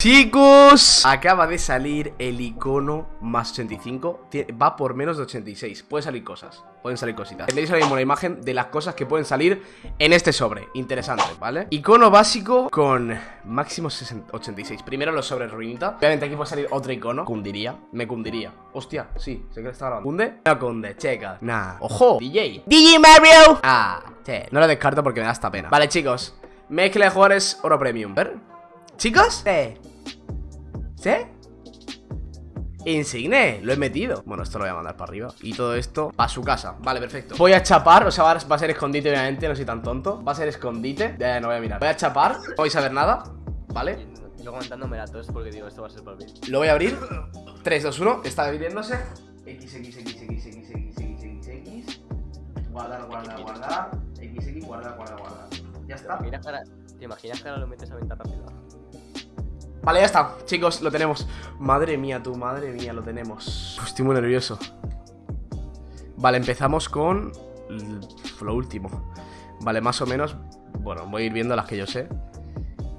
Chicos, acaba de salir el icono más 85 Va por menos de 86 Pueden salir cosas, pueden salir cositas. Tendréis ahora mismo la imagen de las cosas que pueden salir en este sobre. Interesante, ¿vale? Icono básico con máximo 86 Primero los sobres ruinita. Obviamente aquí puede salir otro icono. Cundiría, me cundiría. Hostia, sí, sé que está grabando ¿Cunde? No cunde, checa. Nah. ¡Ojo! DJ DJ Mario. Ah, che. No lo descarto porque me da esta pena. Vale, chicos. Mezcla de jugadores oro premium. ¿Ver? ¿Chicos? Sí ¿Sí? Insigne, lo he metido Bueno, esto lo voy a mandar para arriba Y todo esto a su casa Vale, perfecto Voy a chapar, o sea, va a ser escondite obviamente No soy tan tonto Va a ser escondite Ya, no voy a mirar Voy a chapar No vais a ver nada ¿Vale? Yo comentándome la tos porque digo, esto va a ser para mí Lo voy a abrir 3, 2, 1 Está abriéndose X, X, X, X, X, X, X, X, X Guardar, guardar, guardar X, X, guardar, guardar, guardar Ya está ¿Te imaginas que ahora lo metes a venta rápido? Vale, ya está, chicos, lo tenemos. Madre mía, tú, madre mía, lo tenemos. Estoy muy nervioso. Vale, empezamos con Lo último. Vale, más o menos Bueno, voy a ir viendo las que yo sé.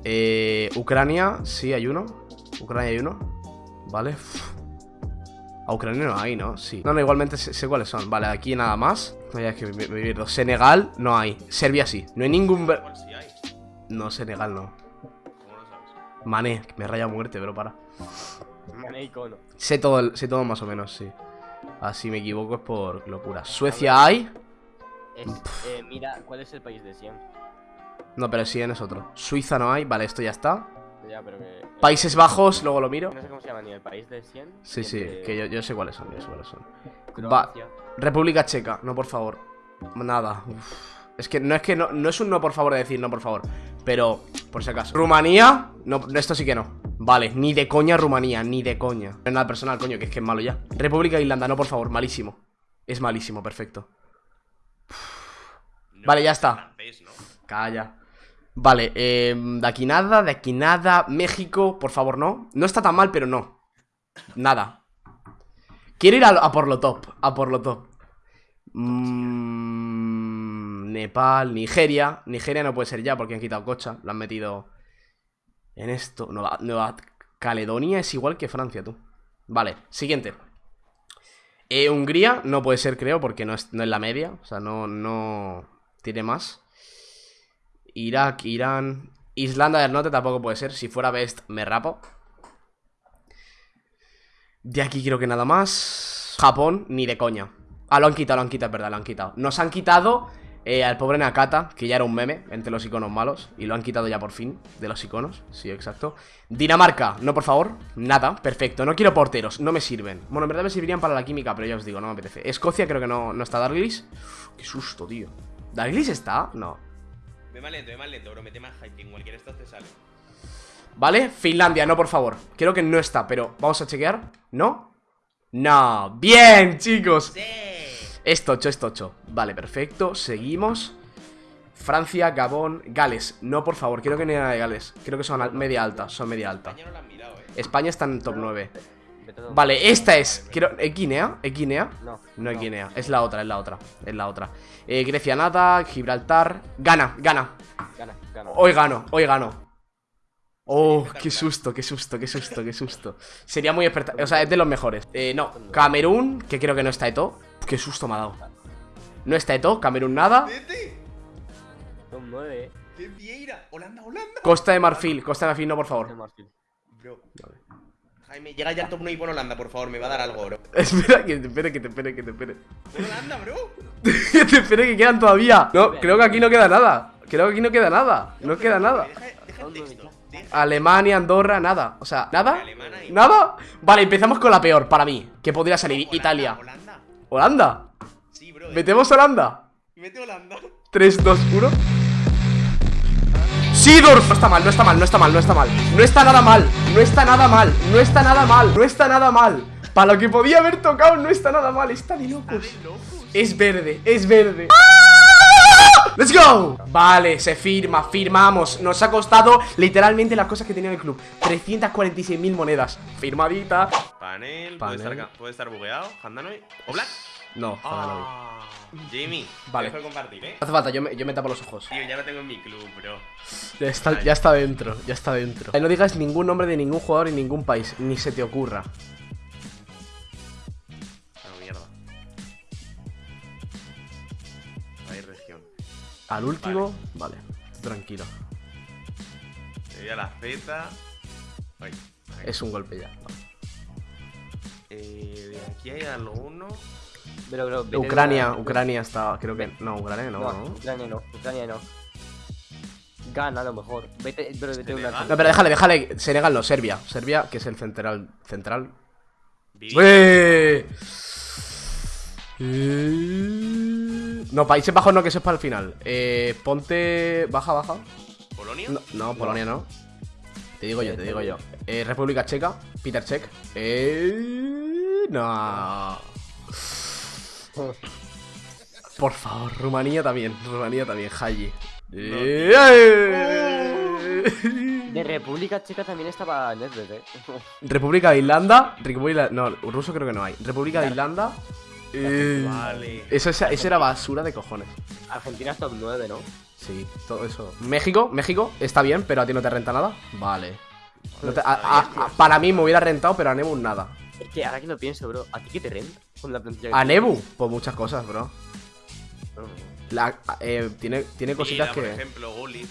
Eh, Ucrania, sí, hay uno. Ucrania hay uno. Vale A Ucrania no hay, ¿no? Sí. No, no, igualmente sé, cuáles son. Vale, aquí nada más. No, ya es que me, me, Senegal no hay. Serbia sí. No hay ningún... No, Senegal no Mané, me raya muerte, pero para. Mané icono. Sé todo, sé todo más o menos, sí. Así me equivoco es por locura. ¿Suecia hay? eh, mira, ¿cuál es el país de 100? No, pero 100 es otro. Suiza no hay, vale, esto ya está. Ya, pero que, Países Bajos, luego lo miro. No sé cómo se llama ni el país de 100. Sí, sí, que yo, sé cuáles son, yo sé cuáles son. Va. República Checa, no por favor. Nada. Es que no es que no, no es un no por favor de decir no por favor. Pero, por si acaso. Rumanía, no, esto sí que no. Vale, ni de coña Rumanía, ni de coña. No es nada personal, coño, que es que es malo ya. República de Irlanda, no, por favor, malísimo. Es malísimo, perfecto. Vale, ya está. Calla. Vale, eh, de aquí nada, de aquí nada. México, por favor, no. No está tan mal, pero no. Nada. Quiero ir a, por lo top A por lo top. Mmm Nepal, Nigeria. Nigeria no puede ser ya porque han quitado Cocha. Lo han metido en esto. Nueva, Caledonia es igual que Francia, tú. Vale, siguiente. Eh, Hungría no puede ser, creo, porque no es, no es la media. O sea, no, no tiene más. Irak, Irán. Islanda del Norte tampoco puede ser. Si fuera Best, me rapo. De aquí creo que nada más. Japón, ni de coña. Ah, lo han quitado, lo han quitado, es verdad, lo han quitado. Nos han quitado eh, al pobre Nakata, que ya era un meme entre los iconos malos Y lo han quitado ya por fin de los iconos. Sí, exacto. Dinamarca, no por favor, nada, perfecto. No quiero porteros, no me sirven. Bueno, en verdad me servirían para la química, pero ya os digo, no me apetece. Escocia creo que no, no está Darglis Qué susto, tío. ¿Darglis está? No. Ve más lento, ve más lento, bro, mete más cualquier estado te sale. Vale, Finlandia, no, por favor. Creo que no está, pero vamos a chequear. ¿No? No, bien, chicos. Sí es tocho, es tocho. Vale, perfecto, seguimos. Francia, Gabón, Gales. No, por favor, quiero que no haya nada de Gales. Creo que son media alta, son media alta. España, no la han mirado, eh. España está en top 9 Vale, esta es quiero, ¿Es Guinea? ¿Es Guinea? No, no. Es Guinea, es la otra, es la otra Es la otra. Eh, Grecia nada, Gibraltar Gana, gana. Gana, gana. Hoy gano, hoy gano. Oh, qué susto, qué susto, qué susto, qué susto. Sería muy experta, o sea, es de los mejores. Eh, no, Camerún, que creo que no está de todo Qué susto me ha dado. No está Eto, Camerún nada. Son nueve. Holanda, Holanda. Costa de Marfil, Costa de Marfil, no, por favor. Bro. Jaime, llega ya al top 1 y pon Holanda, por favor, me va a dar algo, bro. Espera, que te espere, que te espere, que te espere. Holanda, bro. que te espere, que quedan todavía. No, creo que aquí no queda nada. Creo que aquí no queda nada. No queda nada. Alemania, Andorra, nada. O sea, ¿nada? ¿Nada? Vale, empezamos con la peor para mí. Que podría salir Italia. ¿Holanda? Sí, bro. ¿Metemos Holanda? Mete Holanda. 3, 2, 1. ¡Sidor! No está mal, no está mal, no está mal, no está mal. No está nada mal, no está nada mal, no está nada mal, no está nada mal. Para lo que podía haber tocado, no está nada mal. Está de locos. Es verde, es verde. ¡Let's go! Vale, se firma, firmamos Nos ha costado literalmente las cosas que tenía el club 346.000 monedas Firmadita Panel, Puede, estar, puede estar bugueado Handanoy ¿O Black? No, ah. Jimmy, Vale. te dejo de compartir, ¿eh? No hace falta, yo me, yo me tapo los ojos. Tío, ya lo tengo en mi club, bro. Ya está, ya está dentro, ya está dentro. No digas ningún nombre de ningún jugador en ningún país, ni se te ocurra. No, mierda. País, región. Al último, vale, tranquilo. Le doy a la Z. Ay. Es un golpe ya. vale. Eh, de aquí hay alguno. Pero, pero, de Ucrania, Ucrania está, creo que no, Ucrania no, No, ¿no? Ucrania no, Ucrania no. Gana a lo mejor. Vete, pero vete una. No, pero déjale, déjale, Senegal no, Serbia, Serbia, que es el central, central. No, Países Bajos no, que eso es para el final. Eh, ponte, baja, baja. ¿Polonia? No, no, Polonia no. Te digo yo, te digo yo. Eh, República Checa, Peter Check. Eh, no. Por favor, Rumanía también. Rumanía también, Haji. Eh, De República Checa también estaba Nedved, eh. República de Irlanda. República. No, ruso creo que no hay. República de Irlanda. Eh, Vale. eso, esa- eso era basura de cojones. Argentina es top 9, ¿no? Sí, todo eso. México, México, está bien, pero a ti no te renta nada. Vale. No te- a- a- a- para mí me hubiera rentado, pero a Nebu nada. Es que ahora que lo pienso, bro, ¿a ti qué te renta con la plantilla que ¿A tienes? Nebu? Pues muchas cosas, bro. La- eh, tiene, tiene cositas Mira, por que. ejemplo, Gullit.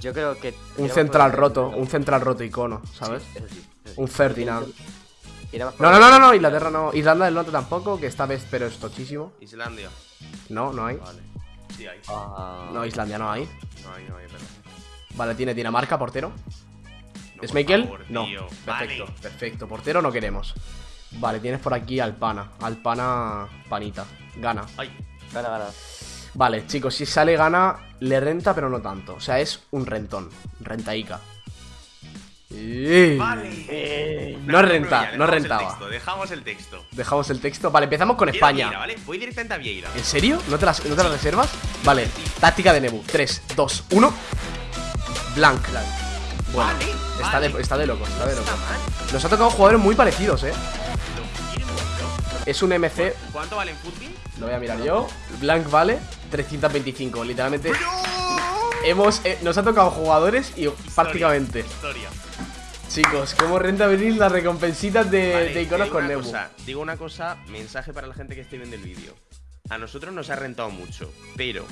Yo creo que. Un central roto, un central roto icono, ¿sabes? Sí, eso sí, eso sí. Un Ferdinand. No, no, no, no, no. Inglaterra no. Irlanda del Norte tampoco, que esta vez, pero es tochísimo. Islandia. No, no hay. Vale. Sí hay. Ah, No, Islandia no hay. No hay, no hay, pero. Vale, tiene Dinamarca, portero. No, ¿Es Michael? favor, No. tío. Perfecto, Vale. perfecto. Portero no queremos. Vale, tienes por aquí Alpana. Alpana Panita. Gana. Ay, Gana, gana. Vale, chicos, si sale gana, le renta, pero no tanto. O sea, es un rentón. Rentaica. Eh. vale. No renta, no el rentaba. texto, Dejamos el texto. Dejamos el texto. Vale, empezamos con España. Vieira, ¿vale? Voy directamente a Vieira. ¿En serio? ¿No te, las, ¿No te las reservas? Vale, táctica de Nebu. 3, 2, 1. Blanc. Bueno, Vale, está, vale. de, está de loco, está de loco. Nos ha tocado jugadores muy parecidos, eh. Es un MC, ¿Cuánto vale en fútbol? lo voy a mirar yo. Blanc vale 325. Literalmente, hemos, eh, nos ha tocado jugadores y prácticamente. Historia. Chicos, ¿cómo renta venir las recompensitas de, Vale, de iconos con Nebu? cosa, digo una cosa, mensaje para la gente que esté viendo el vídeo. A nosotros nos ha rentado mucho, pero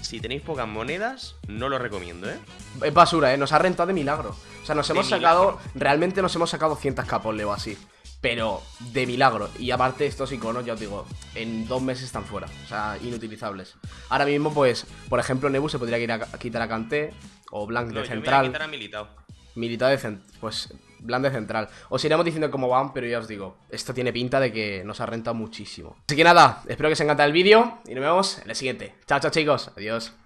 si tenéis pocas monedas, no lo recomiendo, ¿eh? Es basura, ¿eh? Nos ha rentado de milagro. O sea, nos De hemos milagro. sacado. Realmente nos hemos sacado 100 capoles o así. Pero de milagro. Y aparte, estos iconos, ya os digo, en dos meses están fuera. O sea, inutilizables. Ahora mismo, pues, por ejemplo, Nebu se podría ir a- quitar a Kanté. O Blanc No, de yo me voy a central. quitar a Militao. Militar de. Pues, de central. Os iremos diciendo cómo van, pero ya os digo, esto tiene pinta de que nos ha rentado muchísimo. Así que nada, espero que os haya encantado el vídeo. Y nos vemos en el siguiente. Chao, chao, chicos. Adiós.